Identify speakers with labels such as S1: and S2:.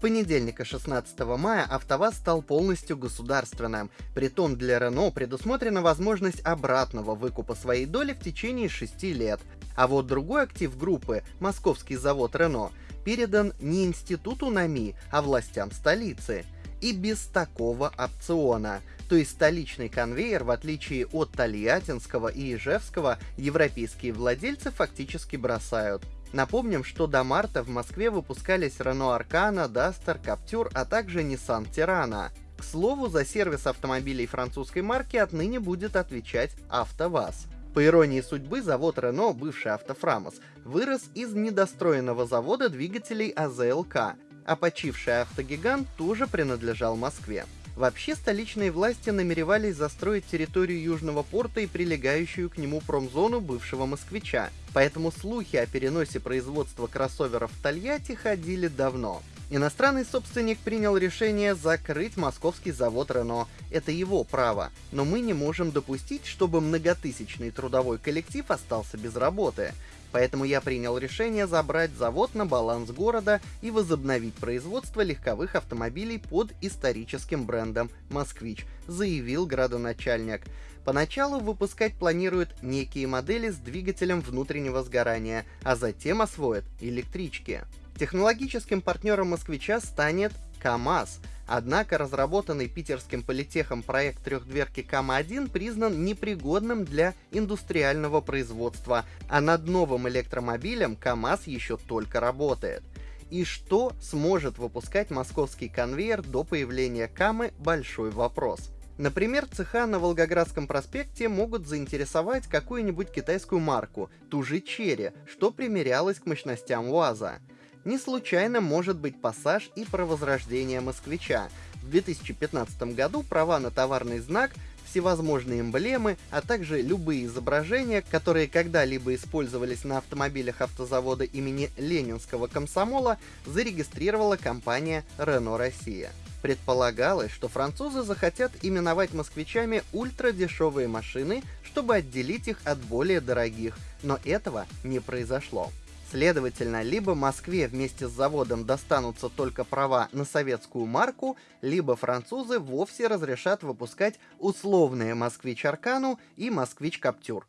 S1: понедельника 16 мая АвтоВАЗ стал полностью государственным. Притом для Рено предусмотрена возможность обратного выкупа своей доли в течение 6 лет. А вот другой актив группы, московский завод Рено, передан не институту НАМИ, а властям столицы. И без такого опциона. То есть столичный конвейер, в отличие от Тольяттинского и Ижевского, европейские владельцы фактически бросают. Напомним, что до марта в Москве выпускались Renault Arcana, Duster, Captur, а также Nissan Tirana. К слову, за сервис автомобилей французской марки отныне будет отвечать АвтоВАЗ. По иронии судьбы, завод Renault, бывший Автофрамос, вырос из недостроенного завода двигателей АЗЛК, а почивший автогигант тоже принадлежал Москве. Вообще, столичные власти намеревались застроить территорию Южного порта и прилегающую к нему промзону бывшего москвича, поэтому слухи о переносе производства кроссоверов в Тольятти ходили давно. Иностранный собственник принял решение закрыть московский завод Рено. Это его право. Но мы не можем допустить, чтобы многотысячный трудовой коллектив остался без работы. Поэтому я принял решение забрать завод на баланс города и возобновить производство легковых автомобилей под историческим брендом «Москвич», заявил градоначальник. Поначалу выпускать планируют некие модели с двигателем внутреннего сгорания, а затем освоят электрички. Технологическим партнером «Москвича» станет КАМАЗ — Однако разработанный питерским политехом проект трехдверки КАМА-1 признан непригодным для индустриального производства, а над новым электромобилем КАМАЗ еще только работает. И что сможет выпускать московский конвейер до появления КАМы – большой вопрос. Например, цеха на Волгоградском проспекте могут заинтересовать какую-нибудь китайскую марку, ту же Черри, что примерялась к мощностям УАЗа. Не случайно может быть пассаж и про возрождение москвича. В 2015 году права на товарный знак всевозможные эмблемы, а также любые изображения, которые когда-либо использовались на автомобилях автозавода имени Ленинского комсомола, зарегистрировала компания Renault Россия. Предполагалось, что французы захотят именовать москвичами ультрадешевые машины, чтобы отделить их от более дорогих, но этого не произошло. Следовательно, либо Москве вместе с заводом достанутся только права на советскую марку, либо французы вовсе разрешат выпускать условные «Москвич Аркану» и «Москвич Каптюр».